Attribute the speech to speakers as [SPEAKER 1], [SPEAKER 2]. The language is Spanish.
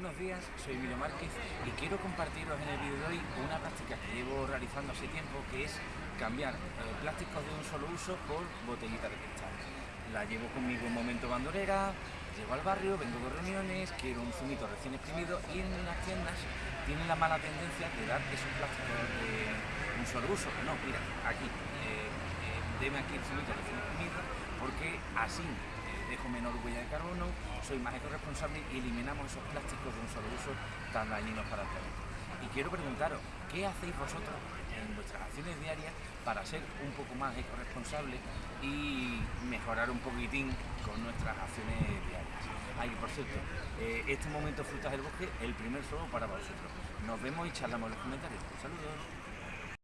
[SPEAKER 1] Buenos días, soy Emilio Márquez y quiero compartiros en el vídeo de hoy una práctica que llevo realizando hace tiempo que es cambiar eh, plásticos de un solo uso por botellitas de cristal. La llevo conmigo en momento bandolera, llego al barrio, vengo de reuniones, quiero un zumito recién exprimido y en unas tiendas tienen la mala tendencia de dar esos plásticos de un solo uso. No, mira, aquí, eh, eh, aquí el zumito recién exprimido porque así dejo menor huella de carbono, soy más ecoresponsable y eliminamos esos plásticos de un solo uso tan dañinos para el planeta. Y quiero preguntaros, ¿qué hacéis vosotros en vuestras acciones diarias para ser un poco más ecoresponsable y mejorar un poquitín con nuestras acciones diarias? Ay, por cierto, eh, este momento Frutas del Bosque, el primer fuego para vosotros. Nos vemos y charlamos en los comentarios. Saludos.